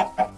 Ha ha ha.